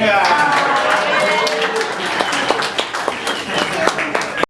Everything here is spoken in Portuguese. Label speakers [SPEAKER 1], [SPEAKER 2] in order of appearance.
[SPEAKER 1] Música